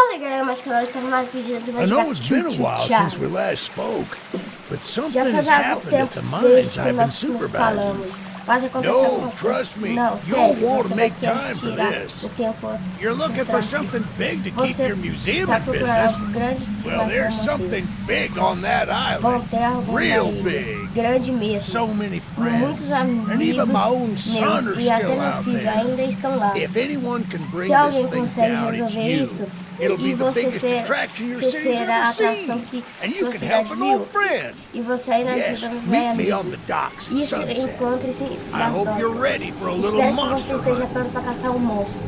Fala galera, mais canal, estamos mais vídeos do I know it's been a while since we last spoke, but something has happened at the mines I've been supervising. falamos. Mas aconteceu No, trust me, Não, you'll sério, want você to make time for this. You're looking for something big to keep your museum in business. Well, there's something big on that island. Real big. grande mesmo. So many friends, Muitos and amigos even my own son are still out there. ainda estão lá. If anyone can bring Se alguém this thing consegue resolver you. isso, e the você ser, será a atração que And you sua can cidade viu. friend. E você ainda ajuda um velho meet me on amigo. the docks at Isso, encontre-se I nas hope you're docas. Espero que você esteja pronto para caçar um monstro.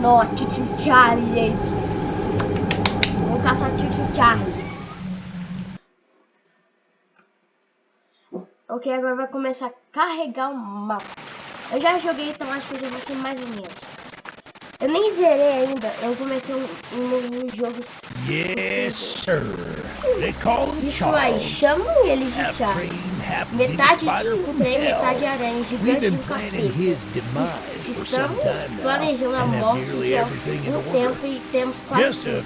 Nó, Tio Charlie. Vamos caçar Tio Charles. Ok, agora vai começar a carregar o mapa. Eu já joguei, então acho que eu já vou ser mais ou menos. Eu nem zerei ainda, eu comecei um, um novo jogo. Yes, sir. They call Isso aí, chamam eles de Charles. Metade de trem, hell. metade aranha, gigante e um planning capeta. Estamos planejando a morte de um order. tempo e temos quase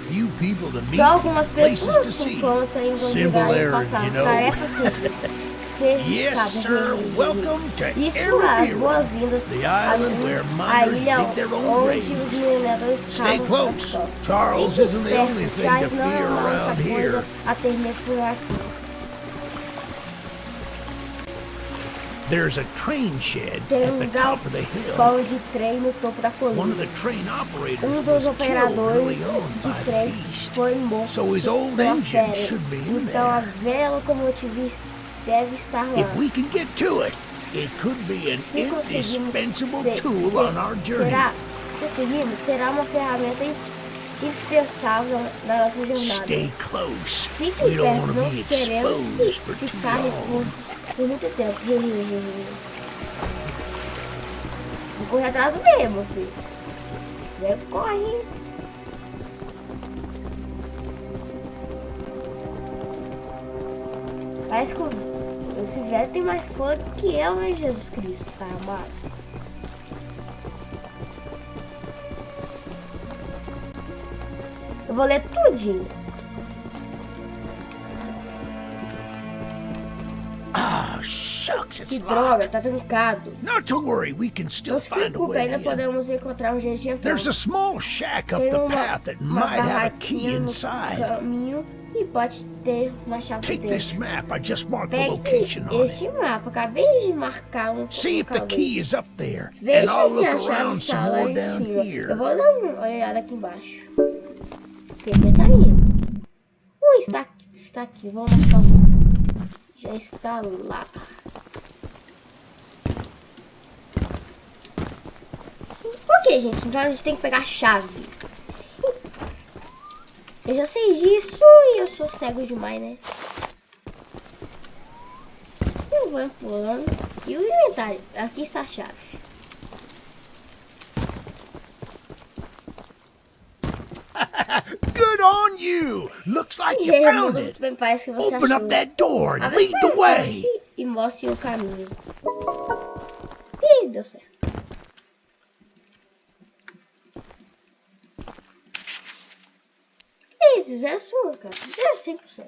só algumas pessoas encontram em Simple lugar e passar tarefas simples. Yes, sabe, sir. de- Welcome to Isso, as Everett. boas-vindas The à ilha onde os mineradores Stay cavam costas. Charles isn't the only thing to fear around here. a por aqui. There's a train shed at the top of the hill. de trem no topo da One colina. of the train operators Um was dos killed operadores early on de trem beast. foi morto So his old engine should be in Então a there. velha deve estar lá. If we can get to it, it could be an indispensable tool on our journey. Será, conseguimos, será uma ferramenta indispensável na nossa jornada. Stay close. Fique We don't perto, não queremos ficar expostos por muito tempo. Vou correr atrás do mesmo, filho. Vem, corre. Parece o- esse velho tem mais fôlego que eu, né, Jesus Cristo, pai amado. Eu vou ler tudinho. Ah, shucks, it's Que droga, tá trancado. Not to worry, we can still Não se preocupe, ainda in. podemos encontrar um jeito de entrar. There's a small shack up the path that might have a key inside. caminho pode ter uma chave Take dentro. this map. I just marked the Pegue location on it. este mapa, acabei de marcar um See if the local key is up there, Veja se a chave está lá em cima. Eu here. vou dar uma olhada aqui embaixo. Porque tá aí. Ui, está aqui. Está aqui. Vamos lá. Já está lá. Ok, gente. Então a gente tem que pegar a chave. Eu já sei disso e eu sou cego demais, né? Eu vou pulando. E o inventário? Aqui está a chave. Good on you! Looks like you found it. bem, parece que você Open up that door and Abre lead the way. E mostre o caminho. Ih, deu certo. Isso, já é sua, cara. Já é 100%.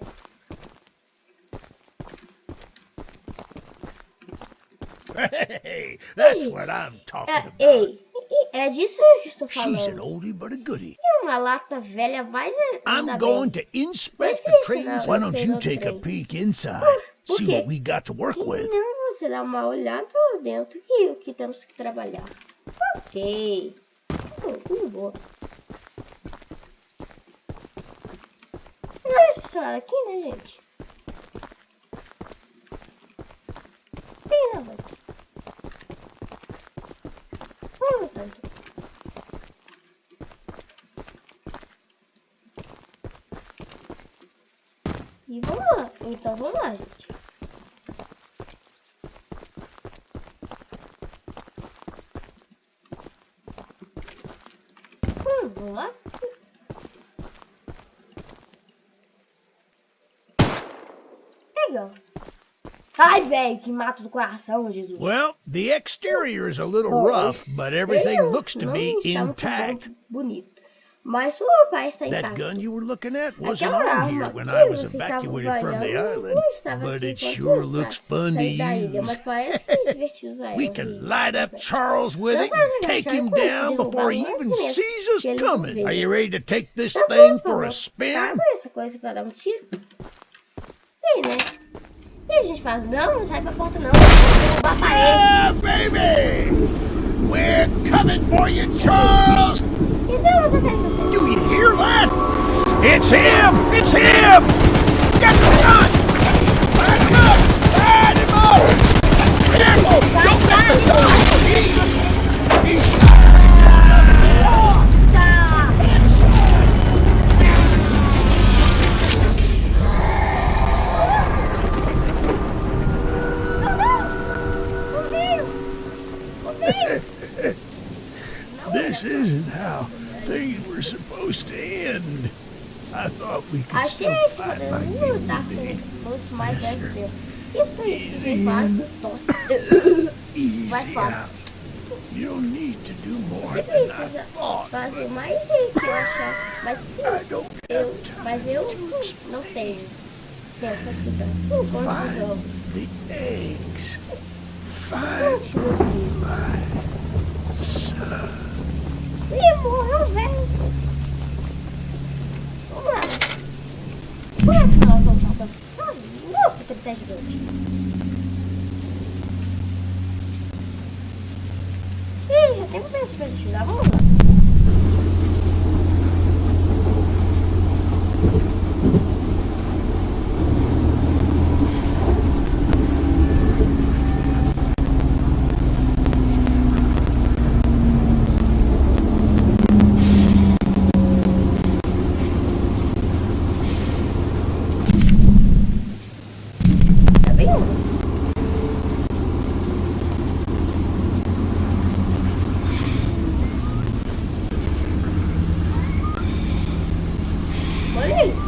Hey, that's what I'm talking É, about. ei, ei, é disso que eu estou She's an falando. oldie but a goodie. É uma lata velha, mas é- I'm going to inspect the trains. Why don't you take a peek inside? See what we got to work with. não você dá uma olhada dentro e o que temos que trabalhar. Ok. Hum, hum, boa. Não funcionar aqui, né, gente? Tem nada aqui. Vamos tanto. E vamos lá. Então vamos lá, gente. Hum, vamos lá. Ai, velho, que mato do coração, Jesus. Well, the exterior is a little Bom, rough, but everything looks to be intact. bonito. Mas sua pai está That gun you were looking at wasn't Aquela on here when I was evacuated from the island, but it sure looks fun to saí ilha, mas use. parece que é divertido usar We can light up Charles with it and take him down before he even sees us que ele não coming. Are you ready to take this thing for a spin? A gente fala, não, não sai pra porta não. Eu derrubar a parede. Baby! We're coming for you, Charles! Então você tá fazendo? Do you hear that? It's him! It's him! Get the gun! Isso aí que faz tosse. Vai fácil. out. You don't need to do more Você precisa fazer mais aí que eu achar. Mas sim, eu, mas eu não tenho pra explicar. Por conta dos ovos. Find the eggs. Find my son. Ih, morreu, velho. Vamos lá. Que vamos salvar? Nossa, que tá gigante. Ih, já tem um preço pra gente dar. Vamos lá. Tá bem? Olha isso.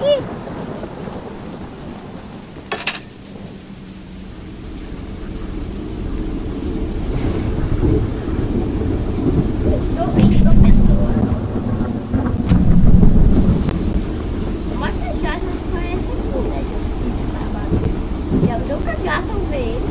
Ih. Estou vendo pessoa. Uma cachaça que parece aqui, né, gente? De trabalho. Já me deu cachaça ao ver ele.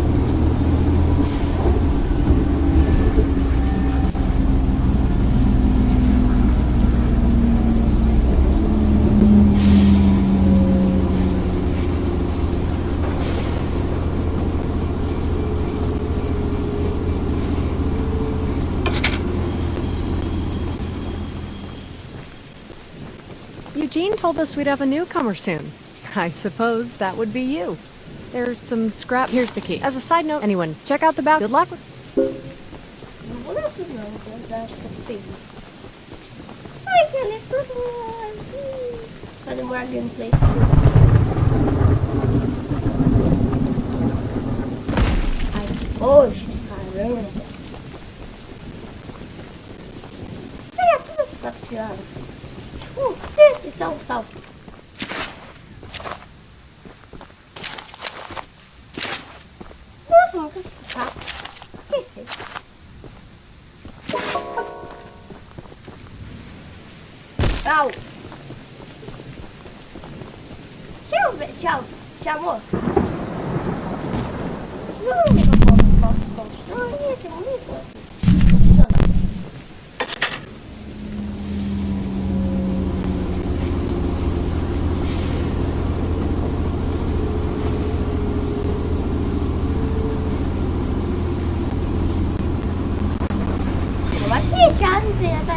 Eugene told us we'd have a newcomer soon. I suppose that would be you. There's some scrap. Here's the key. As a side note, anyone, check out the back. Good luck with. Não vou dar tudo não, então eu acho que eu fiz. Ai, que ele é tudo. Vai demorar a gameplay. Ai, poxa, caramba. Pega tudo isso pra tirar. Tipo, esse salve,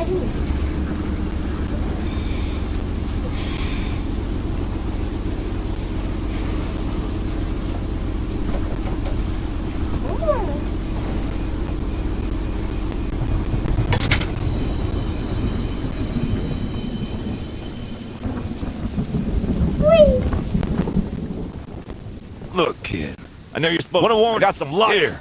Ui! Look, kid. I know you're supposed to warn got some luck here.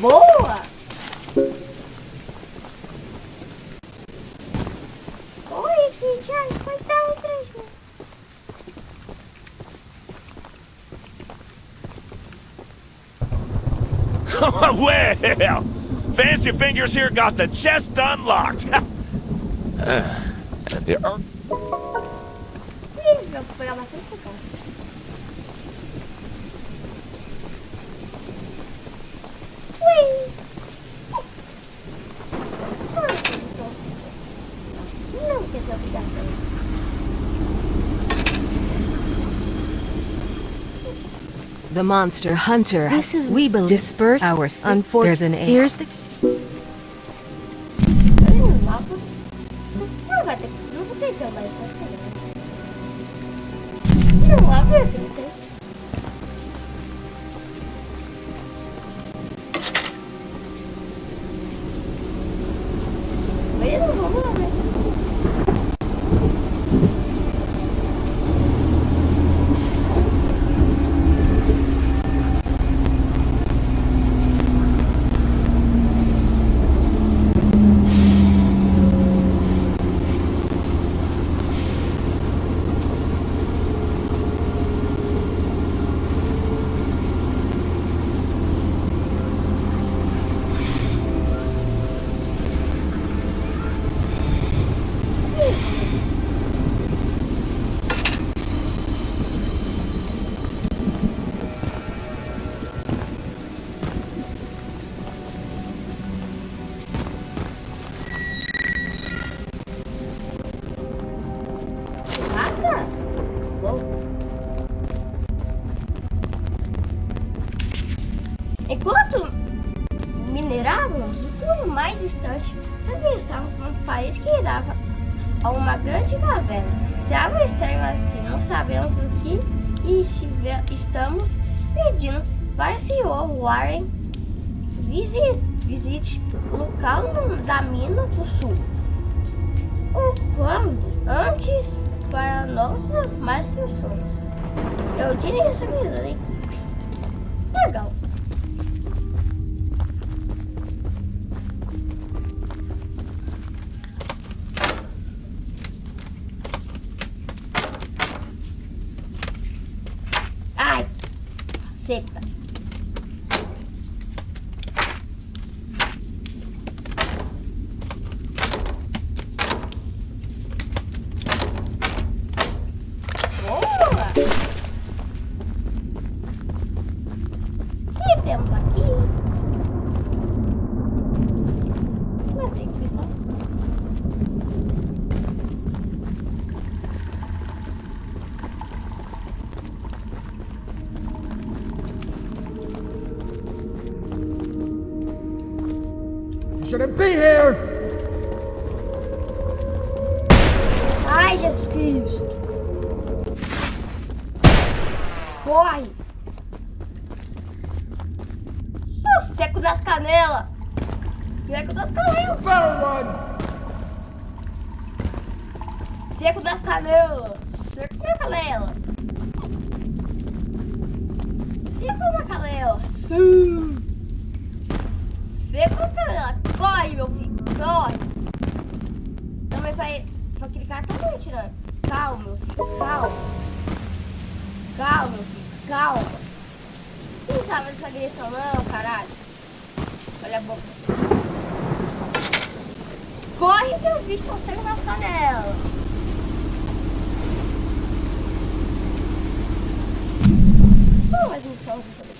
Boa! Oi, filha, coitado, três well, fancy fingers here got the chest unlocked. Uh, here are- Ih, vou pegar bastante essa cara. Ui! Não quer ser obrigado. The monster hunter. This is we believe disperse our Unfortunately, unfor- There's an A. Here's the que estive- estamos pedindo. Vai, senhor Warren, visite, visite o local da mina do sul. O quando antes para nossas mais instruções. Eu tirei essa mesa da equipe. Legal. Temos aqui? Não tem que só. Shouldn't be here! Também, tirando. Calma, meu filho. Calma. Calma, meu filho. Calma. Você não sabe dessa agressão não, caralho. Olha a boca. Corre que eu vi você na panela. Pô, mas eu vou poder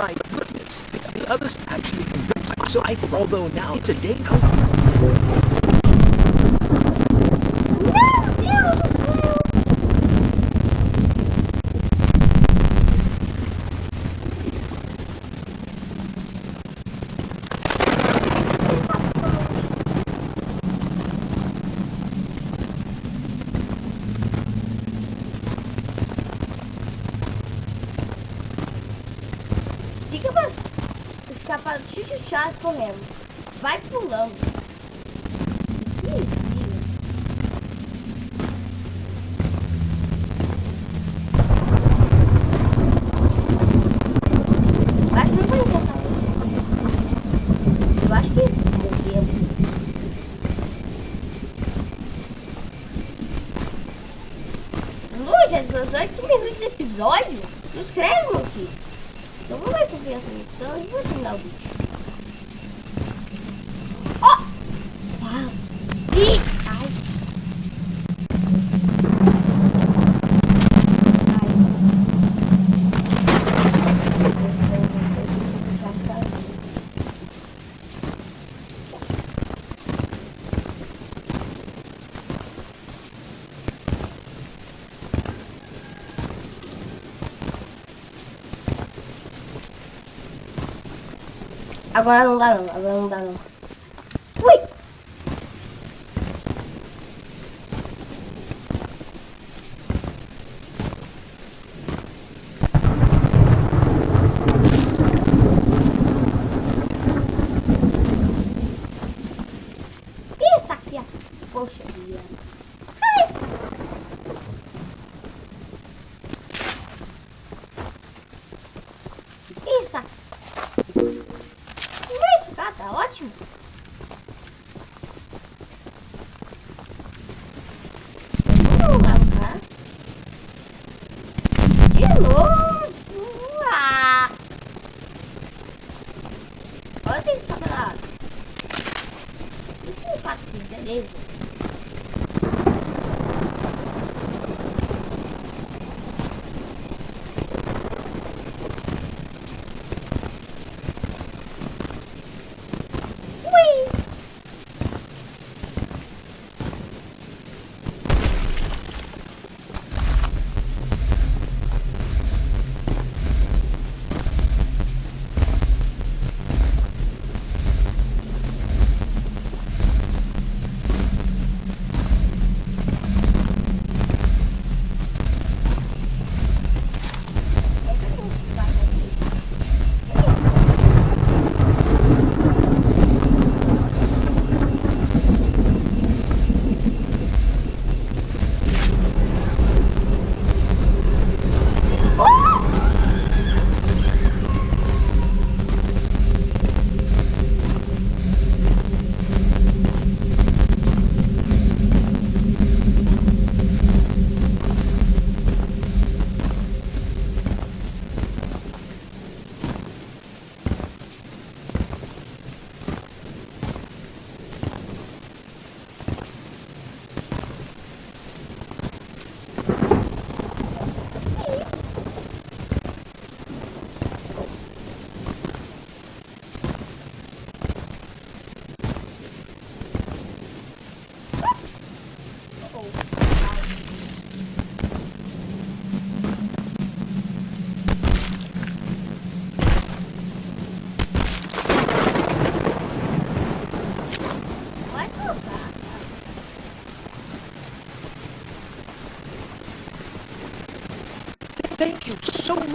my goodness, the others actually convinced me. So myself, although now it's a daydream. Agora não dá não, agora não dá não. Ui! beleza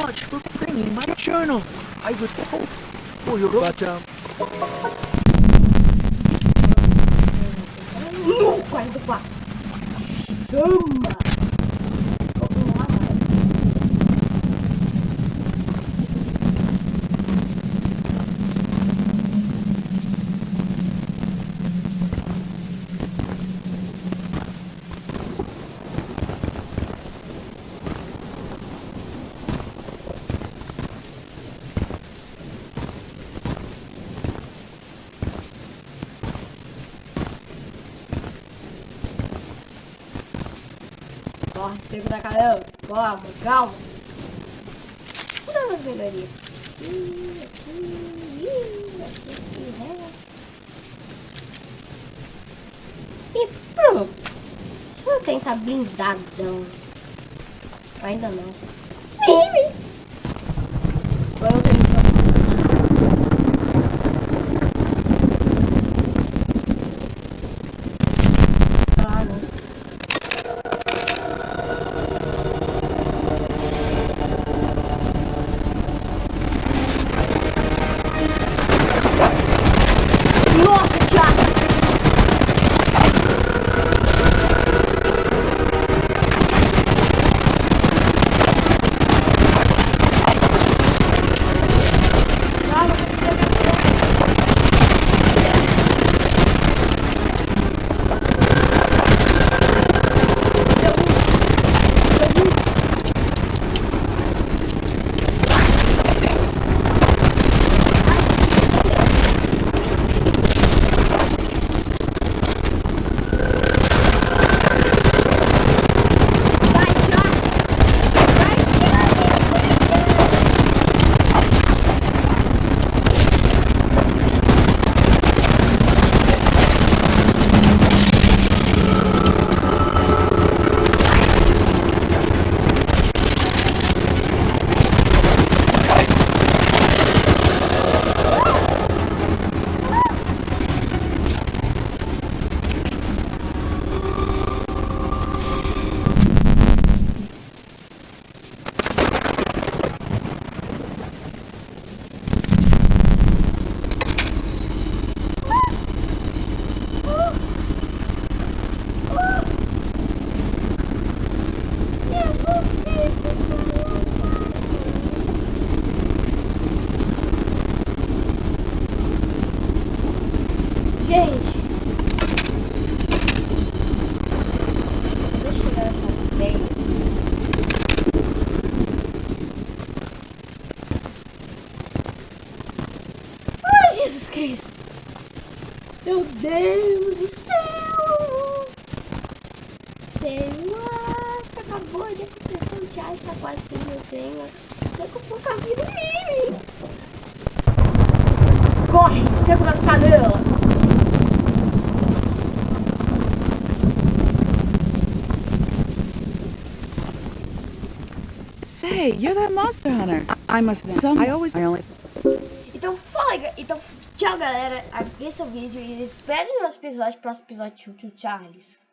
much for bringing my journal. I would hope for your but um No, 44. Corre, seco da caramba. Calma, calma. Cadê as melhorias? Aqui, aqui, aqui, aqui? E pronto. Deixa eu tentar blindadão. Ainda não. You're that monster hunter. I must some. I always. I only. Então, fala, então, tchau galera, esse é o vídeo e espere no nosso episódio, próximo episódio de Tio Charles.